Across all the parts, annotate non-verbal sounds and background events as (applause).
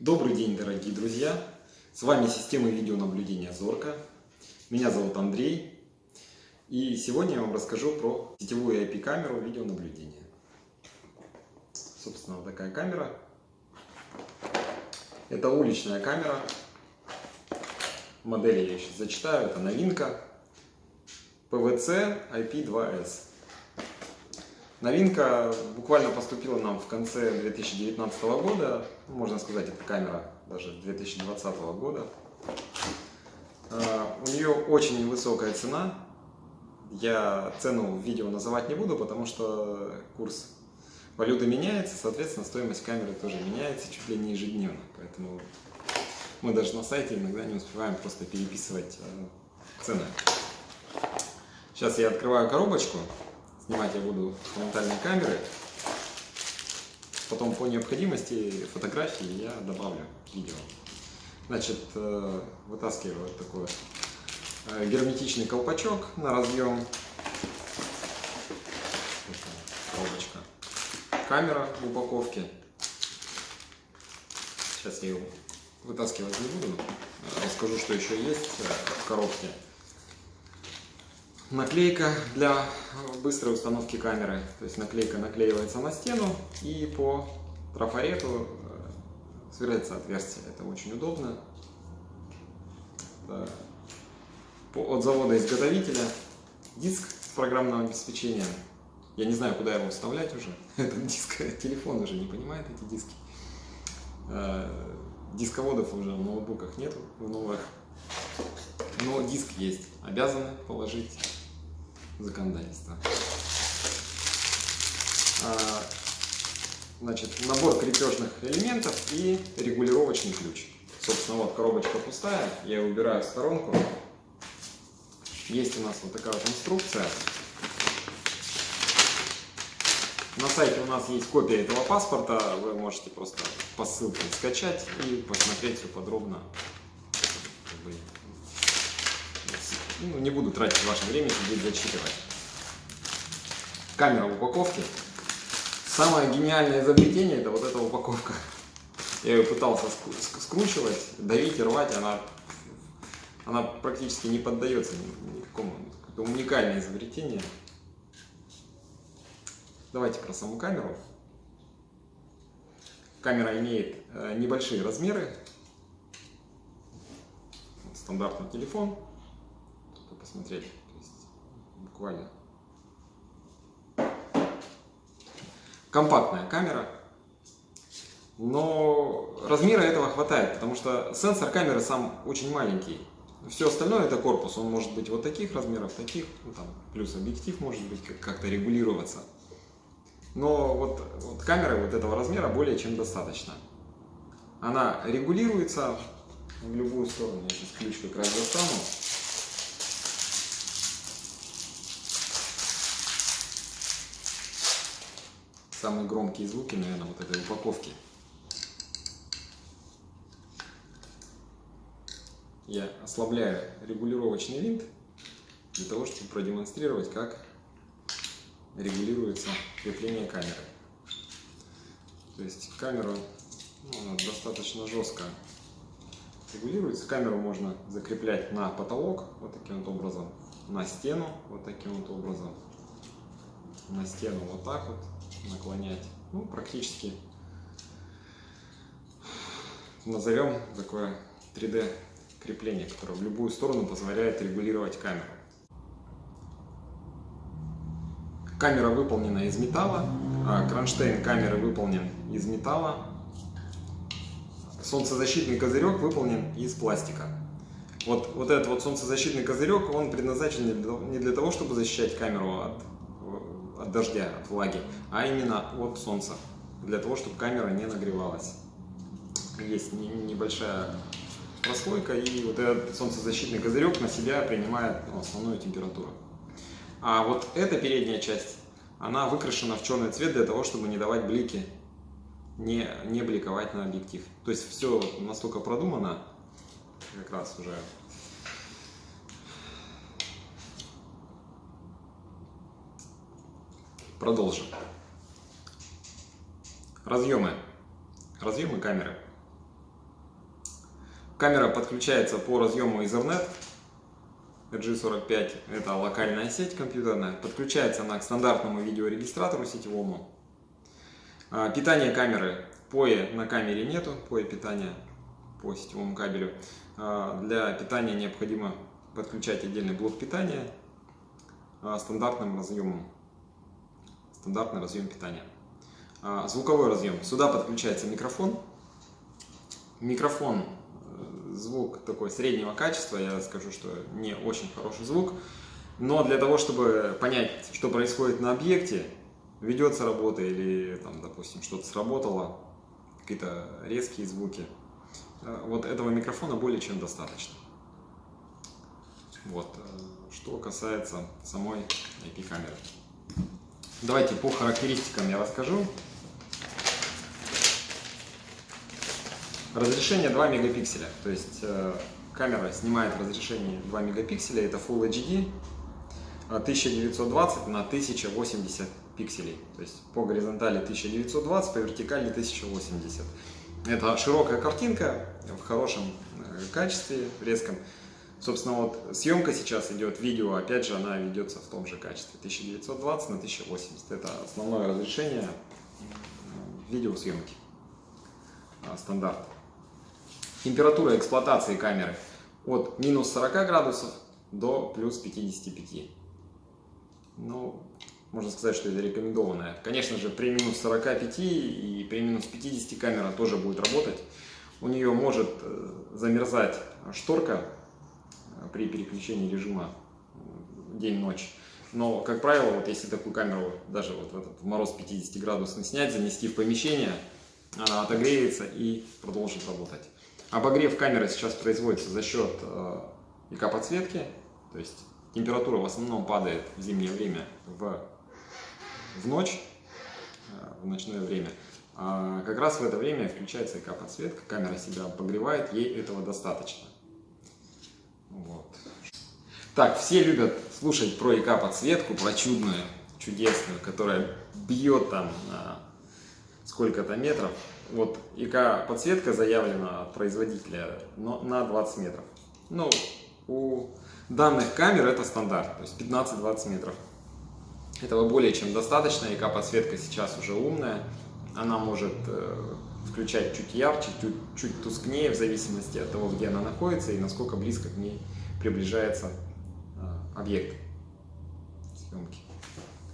Добрый день, дорогие друзья! С вами система видеонаблюдения Зорка. Меня зовут Андрей. И сегодня я вам расскажу про сетевую IP-камеру видеонаблюдения. Собственно, вот такая камера. Это уличная камера. Модель я сейчас зачитаю. Это новинка. PVC IP2S. Новинка буквально поступила нам в конце 2019 года, можно сказать, это камера даже 2020 года. А, у нее очень высокая цена. Я цену в видео называть не буду, потому что курс валюты меняется, соответственно, стоимость камеры тоже меняется чуть ли не ежедневно. Поэтому мы даже на сайте иногда не успеваем просто переписывать а, цены. Сейчас я открываю коробочку. Снимать я буду с фронтальной камеры. Потом по необходимости фотографии я добавлю видео. Значит, э, вытаскиваю вот такой э, герметичный колпачок на разъем. Коробочка. Камера в упаковке. Сейчас я ее вытаскивать не буду. Расскажу, что еще есть э, в коробке наклейка для быстрой установки камеры. То есть наклейка наклеивается на стену и по трафарету э, сверлится отверстие. Это очень удобно. Это от завода-изготовителя диск с программным обеспечением. Я не знаю, куда его вставлять уже. (laughs) Этот диск, телефон уже не понимает эти диски. Э, дисководов уже в ноутбуках нету, в новых. Но диск есть. Обязаны положить законодательства. А, значит, набор крепежных элементов и регулировочный ключ. Собственно, вот коробочка пустая, я ее убираю в сторонку. Есть у нас вот такая вот инструкция. На сайте у нас есть копия этого паспорта, вы можете просто по ссылке скачать и посмотреть все подробно. Ну, не буду тратить ваше время, сидеть зачитывать. Камера в упаковке. Самое гениальное изобретение это вот эта упаковка. Я ее пытался скручивать, давить рвать, она, она практически не поддается никакому. Это уникальное изобретение. Давайте про саму камеру. Камера имеет э, небольшие размеры. Стандартный телефон посмотреть. То есть буквально. Компактная камера, но размера этого хватает, потому что сенсор камеры сам очень маленький. Все остальное это корпус, он может быть вот таких размеров, таких, ну, там, плюс объектив может быть как-то регулироваться. Но вот, вот камера вот этого размера более чем достаточно. Она регулируется в любую сторону. Я сейчас ключ как раз достану. Самые громкие звуки, наверное, вот этой упаковки. Я ослабляю регулировочный винт для того, чтобы продемонстрировать, как регулируется крепление камеры. То есть камера ну, достаточно жестко регулируется. Камеру можно закреплять на потолок вот таким вот образом, на стену вот таким вот образом, на стену вот так вот, наклонять. Ну, практически назовем такое 3D крепление, которое в любую сторону позволяет регулировать камеру. Камера выполнена из металла, а кронштейн камеры выполнен из металла, солнцезащитный козырек выполнен из пластика. Вот, вот этот вот солнцезащитный козырек, он предназначен не для того, чтобы защищать камеру от от дождя, от влаги, а именно от солнца, для того, чтобы камера не нагревалась. Есть небольшая прослойка, и вот этот солнцезащитный козырек на себя принимает ну, основную температуру. А вот эта передняя часть, она выкрашена в черный цвет для того, чтобы не давать блики, не, не бликовать на объектив. То есть все настолько продумано, как раз уже Продолжим. Разъемы. Разъемы камеры. Камера подключается по разъему Ethernet. RG45 это локальная сеть компьютерная. Подключается она к стандартному видеорегистратору сетевому. А, питание камеры. POE на камере нету, POE питания по сетевому кабелю. А, для питания необходимо подключать отдельный блок питания а, стандартным разъемом. Стандартный разъем питания. Звуковой разъем. Сюда подключается микрофон. Микрофон, э, звук такой среднего качества, я скажу, что не очень хороший звук. Но для того, чтобы понять, что происходит на объекте, ведется работа или, там, допустим, что-то сработало, какие-то резкие звуки, э, вот этого микрофона более чем достаточно. Вот, э, что касается самой IP-камеры. Давайте по характеристикам я расскажу. Разрешение 2 мегапикселя, то есть э, камера снимает разрешение 2 мегапикселя, это Full HD, 1920 на 1080 пикселей. То есть по горизонтали 1920, по вертикали 1080. Это широкая картинка в хорошем э, качестве, резком. Собственно, вот съемка сейчас идет, видео, опять же, она ведется в том же качестве. 1920 на 1080. Это основное разрешение э, видеосъемки. А, стандарт. Температура эксплуатации камеры от минус 40 градусов до плюс 55. Ну, можно сказать, что это рекомендованная. Конечно же, при минус 45 и при минус 50 камера тоже будет работать. У нее может э, замерзать шторка при переключении режима э, день-ночь. Но, как правило, вот если такую камеру даже вот в этот мороз 50 градусный снять, занести в помещение, она отогреется и продолжит работать. Обогрев камеры сейчас производится за счет ИК-подсветки, то есть температура в основном падает в зимнее время в, в ночь, э, в ночное время. А как раз в это время включается ИК-подсветка, камера себя обогревает, ей этого достаточно. Вот. Так, все любят слушать про ИК-подсветку, про чудную, чудесную, которая бьет там сколько-то метров. Вот ИК-подсветка заявлена от производителя но на 20 метров. Ну, у данных камер это стандарт, то есть 15-20 метров. Этого более чем достаточно, ИК-подсветка сейчас уже умная, она может э, включать чуть ярче, чуть, чуть тускнее, в зависимости от того, где она находится и насколько близко к ней приближается э, объект съемки.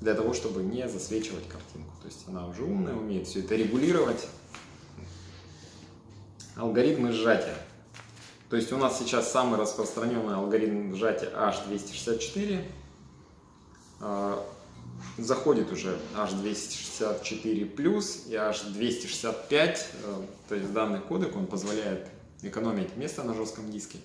Для того, чтобы не засвечивать картинку. То есть она уже умная, умеет все это регулировать. Алгоритмы сжатия. То есть у нас сейчас самый распространенный алгоритм сжатия H264. Заходит уже H264 плюс и H265. А, то есть данный кодек он позволяет экономить место на жестком диске.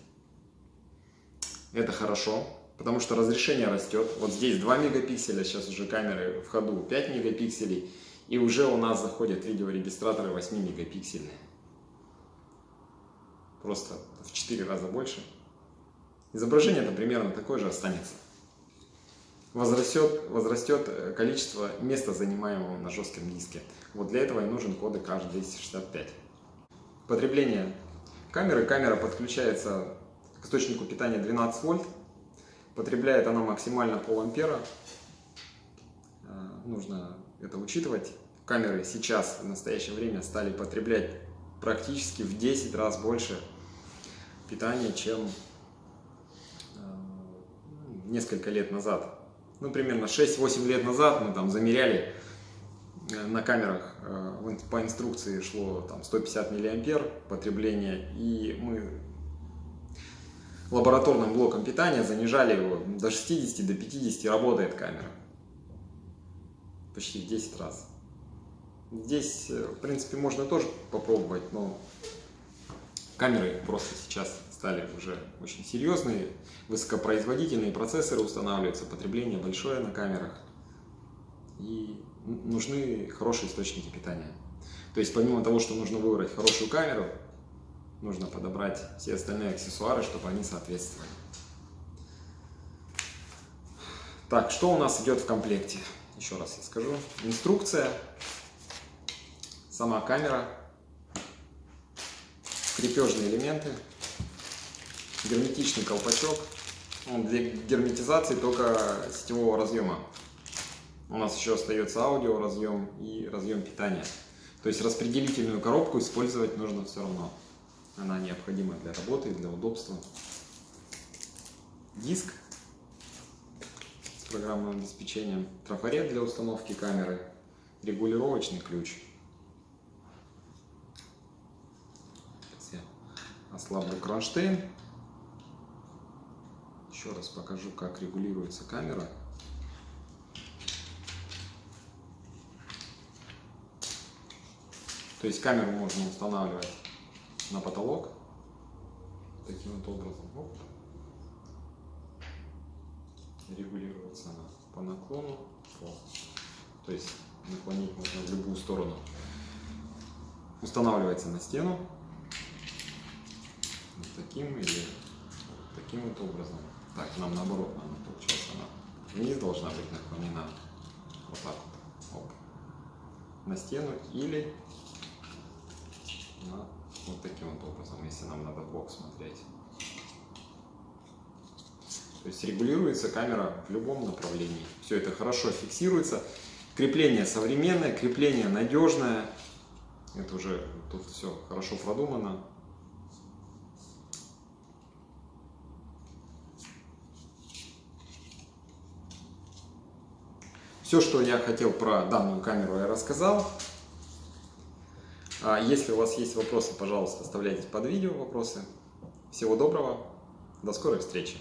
Это хорошо, потому что разрешение растет. Вот здесь 2 мегапикселя, сейчас уже камеры в ходу 5 мегапикселей. И уже у нас заходят видеорегистраторы 8 мегапиксельные просто в 4 раза больше. Изображение это примерно такое же останется. Возрастет, возрастет э, количество места, занимаемого на жестком диске. Вот для этого и нужен кодек H265. Потребление камеры. Камера подключается к источнику питания 12 вольт. Потребляет она максимально пол ампера. Э, нужно это учитывать. Камеры сейчас, в настоящее время, стали потреблять практически в 10 раз больше питания, чем э, несколько лет назад. Ну, примерно 6-8 лет назад мы там замеряли э, на камерах, э, по инструкции шло там 150 миллиампер потребление, и мы лабораторным блоком питания занижали его до 60, до 50 работает камера. Почти в 10 раз. Здесь, в принципе, можно тоже попробовать, но Камеры просто сейчас стали уже очень серьезные, высокопроизводительные процессоры устанавливаются, потребление большое на камерах. И нужны хорошие источники питания. То есть помимо того, что нужно выбрать хорошую камеру, нужно подобрать все остальные аксессуары, чтобы они соответствовали. Так, что у нас идет в комплекте? Еще раз я скажу. Инструкция, сама камера, крепежные элементы, герметичный колпачок. Он для герметизации только сетевого разъема. У нас еще остается аудио разъем и разъем питания. То есть распределительную коробку использовать нужно все равно. Она необходима для работы, для удобства. Диск с программным обеспечением, трафарет для установки камеры, регулировочный ключ. Сейчас я ослаблю кронштейн. Еще раз покажу, как регулируется камера. То есть камеру можно устанавливать на потолок таким вот образом. Оп. Регулируется она по наклону. О. То есть наклонить можно в любую сторону. Устанавливается на стену. Вот таким или таким вот образом. Так, нам наоборот, она получается, она вниз должна быть наклонена. Вот так вот. Оп. На стену или на вот таким вот образом, если нам надо бок смотреть. То есть регулируется камера в любом направлении. Все это хорошо фиксируется. Крепление современное, крепление надежное. Это уже тут все хорошо продумано. Все, что я хотел про данную камеру, я рассказал. А если у вас есть вопросы, пожалуйста, оставляйте под видео вопросы. Всего доброго, до скорой встречи!